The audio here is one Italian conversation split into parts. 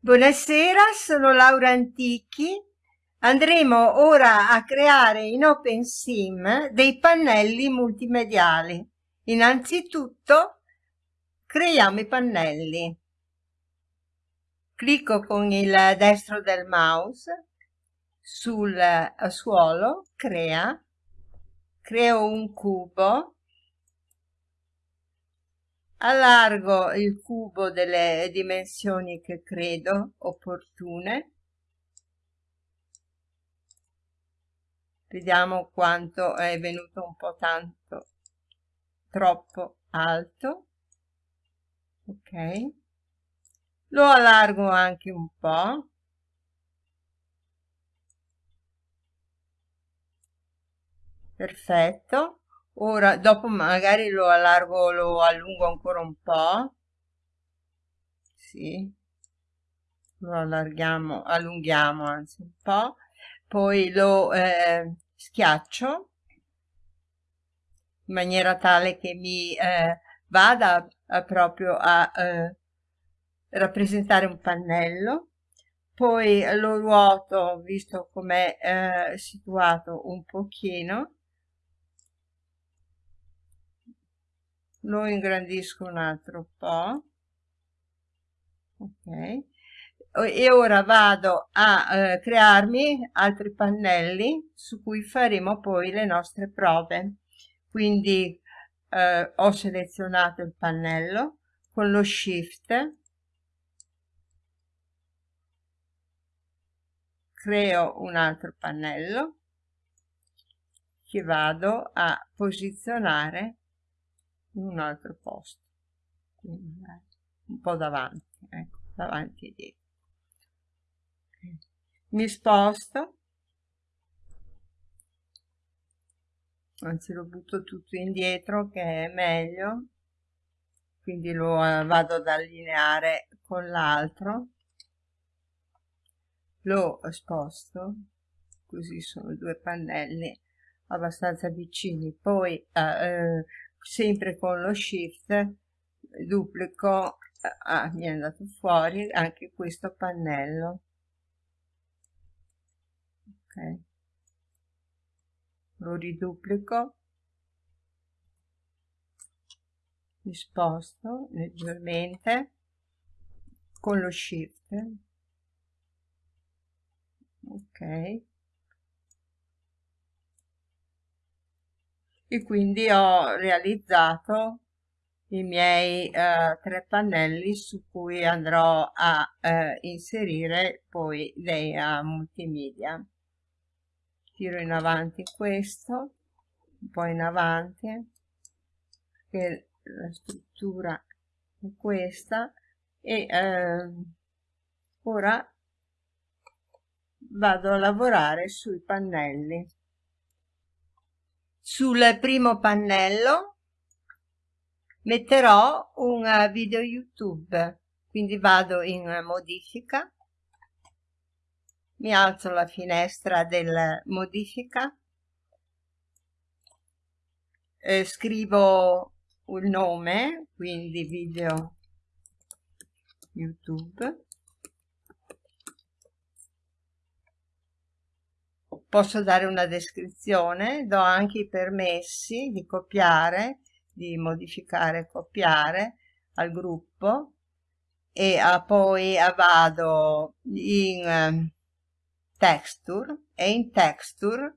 Buonasera, sono Laura Antichi. Andremo ora a creare in OpenSim dei pannelli multimediali. Innanzitutto creiamo i pannelli. Clicco con il destro del mouse sul suolo, crea, creo un cubo allargo il cubo delle dimensioni che credo opportune. Vediamo quanto è venuto un po' tanto troppo alto. Ok. Lo allargo anche un po' perfetto ora dopo magari lo allargo lo allungo ancora un po. Sì. Lo allarghiamo allunghiamo anzi un po. Poi lo eh, schiaccio in maniera tale che mi eh, vada a, proprio a eh, rappresentare un pannello. Poi lo ruoto visto com'è eh, situato un pochino lo ingrandisco un altro po' ok. E ora vado a eh, crearmi altri pannelli su cui faremo poi le nostre prove. Quindi eh, ho selezionato il pannello con lo shift. Creo un altro pannello. Che vado a posizionare in un altro posto. Quindi, un po' davanti ecco davanti e dietro. Mi sposto. Anzi lo butto tutto indietro che è meglio. Quindi lo eh, vado ad allineare con l'altro. Lo sposto. Così sono due pannelli abbastanza vicini. Poi eh, eh sempre con lo shift duplico ah, mi è andato fuori anche questo pannello. Ok. Lo riduplico. Mi sposto leggermente con lo shift. Ok e quindi ho realizzato i miei eh, tre pannelli su cui andrò a eh, inserire poi dei uh, multimedia. Tiro in avanti questo un po' in avanti che la struttura è questa e eh, ora vado a lavorare sui pannelli sul primo pannello metterò un eh, video youtube. Quindi vado in modifica. Mi alzo la finestra del modifica. Eh, scrivo il nome quindi video youtube posso dare una descrizione, do anche i permessi di copiare, di modificare e copiare al gruppo e a, poi a vado in um, texture e in texture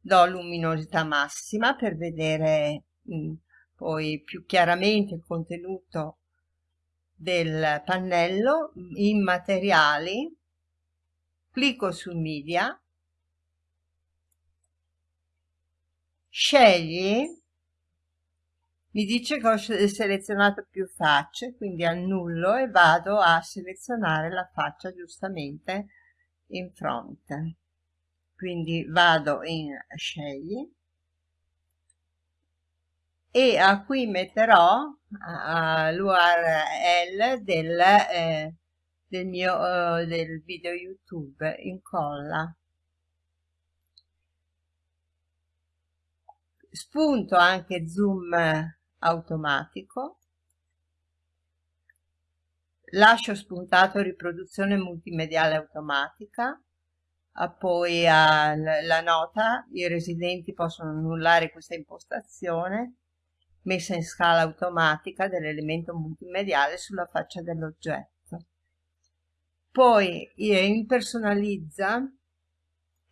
do luminosità massima per vedere mm, poi più chiaramente il contenuto del pannello in materiali clicco su media scegli mi dice che ho selezionato più facce quindi annullo e vado a selezionare la faccia giustamente in fronte. Quindi vado in scegli. E a qui metterò l'url del, eh, del mio uh, del video youtube incolla spunto anche zoom automatico lascio spuntato riproduzione multimediale automatica, poi la nota, i residenti possono annullare questa impostazione, messa in scala automatica dell'elemento multimediale sulla faccia dell'oggetto. Poi in personalizza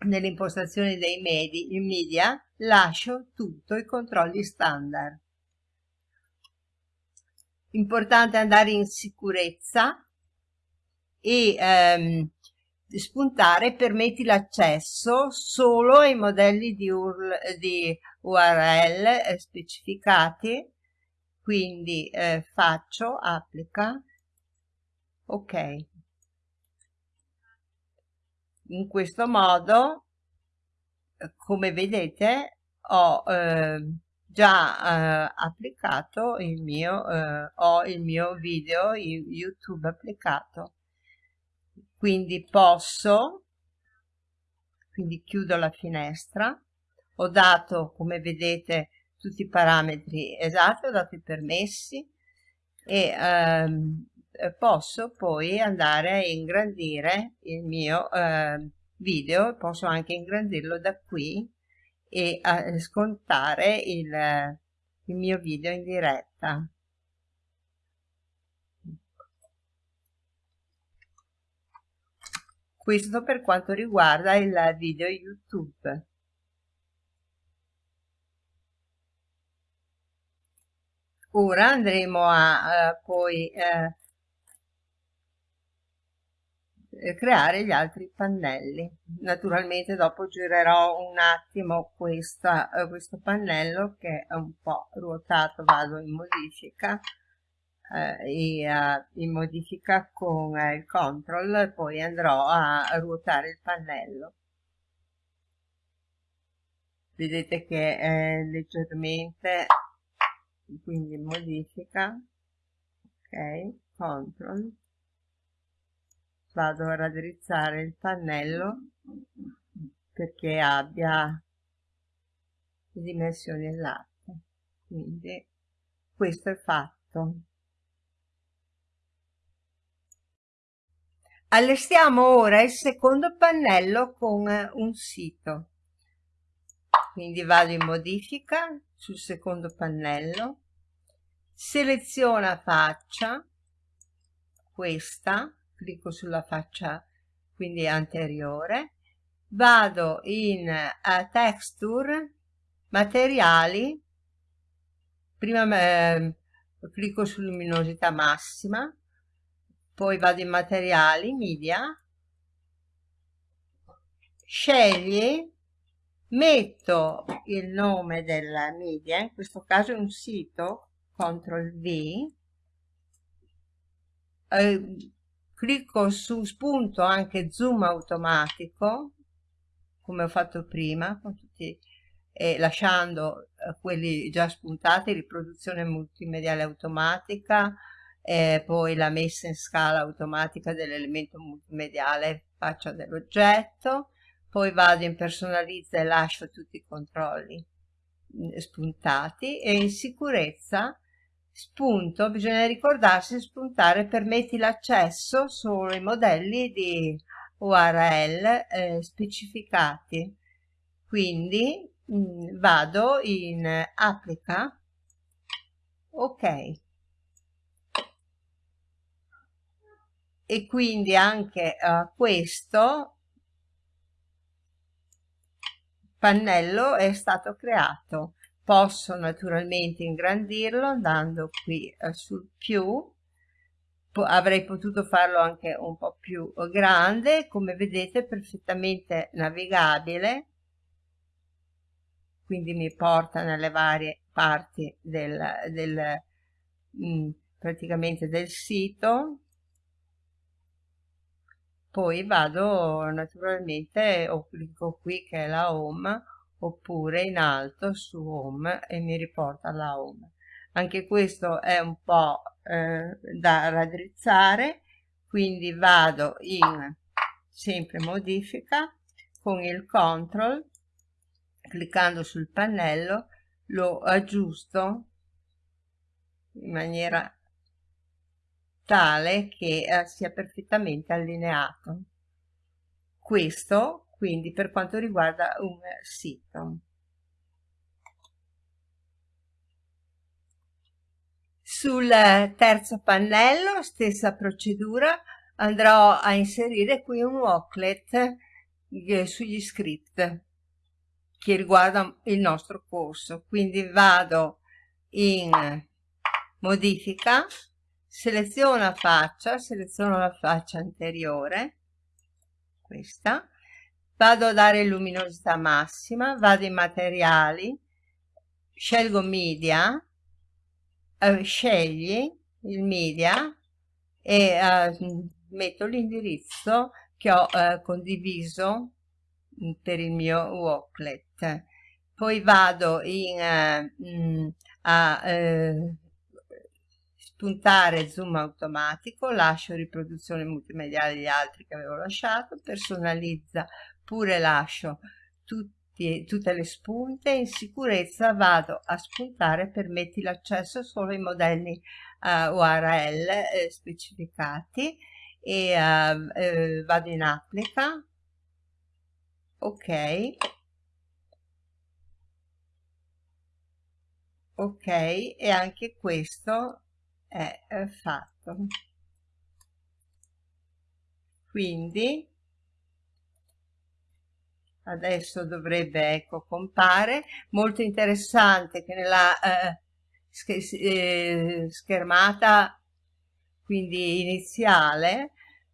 nelle impostazioni dei media lascio tutto i controlli standard. Importante andare in sicurezza e ehm, spuntare permetti l'accesso solo ai modelli di, URL, di URL eh, specificati, quindi eh, faccio, applica, ok. In questo modo, come vedete, ho eh, già eh, applicato il mio, eh, ho il mio video YouTube applicato. Quindi posso quindi chiudo la finestra ho dato come vedete tutti i parametri esatti ho dato i permessi e ehm, posso poi andare a ingrandire il mio eh, video posso anche ingrandirlo da qui e a scontare il, il mio video in diretta Questo per quanto riguarda il video YouTube. Ora andremo a uh, poi uh, creare gli altri pannelli. Naturalmente dopo girerò un attimo questa, uh, questo pannello che è un po' ruotato, vado in modifica eh, uh, in modifica con eh, il control poi andrò a ruotare il pannello vedete che è leggermente quindi modifica ok control vado a raddrizzare il pannello perché abbia le dimensioni esatte quindi questo è fatto Allestiamo ora il secondo pannello con un sito. Quindi vado in modifica sul secondo pannello, seleziona faccia, questa, clicco sulla faccia quindi anteriore, vado in uh, texture, materiali, prima eh, clicco su luminosità massima, poi vado in materiali, media, scegli, metto il nome della media, in questo caso è un sito, CTRL V, eh, clicco su spunto anche zoom automatico, come ho fatto prima, tutti, eh, lasciando eh, quelli già spuntati, riproduzione multimediale automatica, e poi la messa in scala automatica dell'elemento multimediale. Faccia dell'oggetto, poi vado in personalizza e lascio tutti i controlli mm, spuntati e in sicurezza spunto, bisogna ricordarsi di spuntare permetti l'accesso solo ai modelli di URL eh, specificati. Quindi mh, mm, vado in applica, ok, e quindi anche uh, questo pannello è stato creato posso naturalmente ingrandirlo andando qui uh, sul più. Avrei potuto farlo anche un po' più grande come vedete perfettamente navigabile. Quindi mi porta nelle varie parti del, del mm, praticamente del sito. Poi vado naturalmente o clicco qui che è la home oppure in alto su home e mi riporta alla home anche questo è un po' eh, da raddrizzare quindi vado in sempre modifica con il control cliccando sul pannello lo aggiusto in maniera tale che eh, sia perfettamente allineato. Questo quindi per quanto riguarda un sito. Sul terzo pannello, stessa procedura, andrò a inserire qui un walklet eh, sugli script che riguarda il nostro corso. Quindi vado in modifica, seleziono faccia, seleziono la faccia anteriore, questa, vado a dare luminosità massima, vado in materiali, scelgo media, eh, scegli il media e eh, metto l'indirizzo che ho eh, condiviso mm, per il mio walklet. Poi vado in, eh, mm, a eh, spuntare zoom automatico, lascio riproduzione multimediale di altri che avevo lasciato, personalizza pure lascio tutti, tutte le spunte, in sicurezza vado a spuntare, permetti l'accesso solo ai modelli uh, eh, URL eh, specificati e uh, eh, vado in applica, ok, ok e anche questo è, è fatto. Quindi adesso dovrebbe ecco compare. Molto interessante che nella eh, eh, schermata quindi iniziale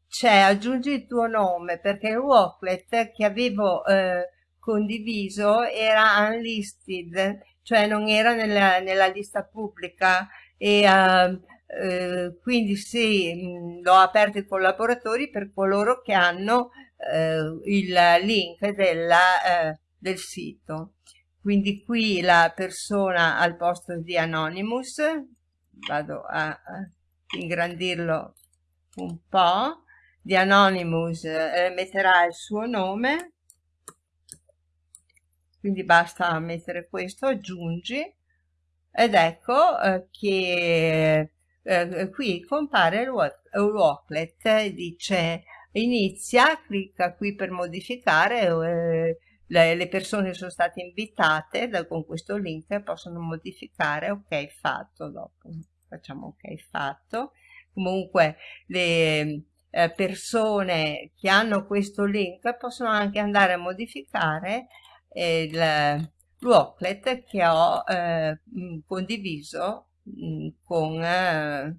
c'è aggiungi il tuo nome perché il walklet che avevo eh, condiviso era unlisted cioè non era nella, nella lista pubblica e uh, eh, quindi sì, l'ho aperto ai collaboratori per coloro che hanno il link della, eh, del sito. Quindi qui la persona al posto di Anonymous, vado a, ingrandirlo un po', di Anonymous eh, metterà il suo nome, quindi basta mettere questo, aggiungi, ed ecco eh, che eh, qui compare il walklet, dice inizia, clicca qui per modificare, eh, le, le, persone sono state invitate da, con questo link possono modificare, ok fatto, dopo facciamo ok fatto, comunque le eh, persone che hanno questo link possono anche andare a modificare eh, il walklet che ho eh, condiviso con eh,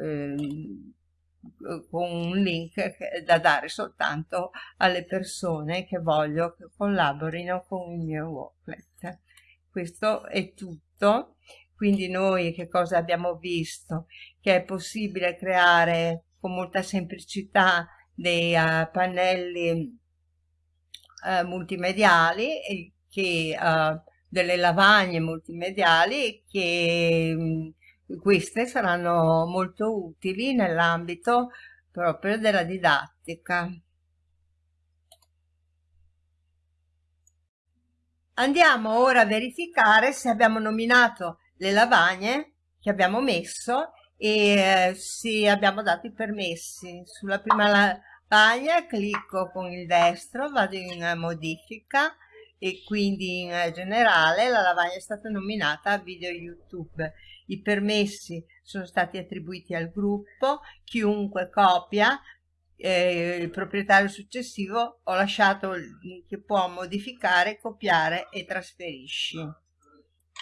ehm, con un link da dare soltanto alle persone che voglio che collaborino con il mio walklet. Questo è tutto. Quindi noi che cosa abbiamo visto? Che è possibile creare con molta semplicità dei uh, pannelli uh, multimediali che uh, delle lavagne multimediali che mh, queste saranno molto utili nell'ambito proprio della didattica. Andiamo ora a verificare se abbiamo nominato le lavagne che abbiamo messo e eh, se abbiamo dato i permessi. Sulla prima lavagna clicco con il destro, vado in modifica e quindi in generale la lavagna è stata nominata video YouTube i permessi sono stati attribuiti al gruppo, chiunque copia eh, il proprietario successivo ho lasciato che può modificare, copiare e trasferisci.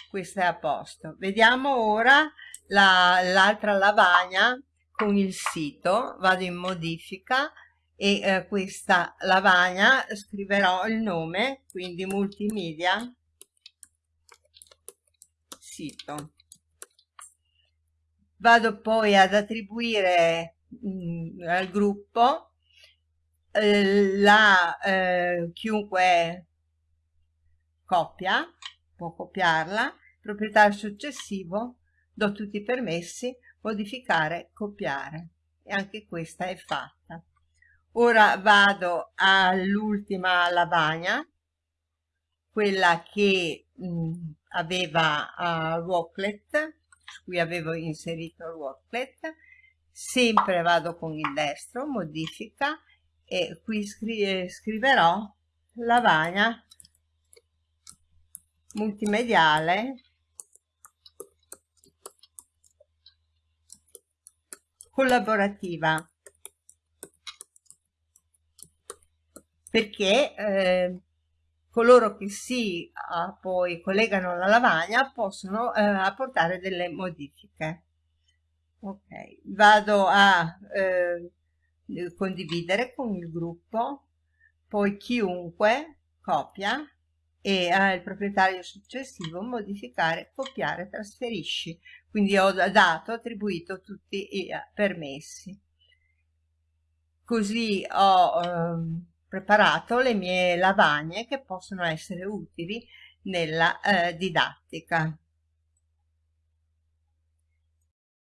Questo è a posto. Vediamo ora l'altra la, lavagna con il sito. Vado in modifica e eh, questa lavagna scriverò il nome, quindi multimedia sito vado poi ad attribuire mh, mm, al gruppo eh, la eh, chiunque copia può copiarla proprietario successivo do tutti i permessi modificare copiare. E anche questa è fatta. Ora vado all'ultima lavagna quella che mh, mm, aveva uh, Rocklet cui avevo inserito il worklet. Sempre vado con il destro modifica e qui scri eh, scriverò lavagna multimediale collaborativa. Perché eh, coloro che si uh, poi collegano alla lavagna possono uh, apportare delle modifiche. Ok, vado a uh, condividere con il gruppo, poi chiunque copia e al proprietario successivo modificare, copiare, trasferisci. Quindi ho dato, attribuito tutti i permessi. Così ho... Um, preparato le mie lavagne che possono essere utili nella eh, didattica.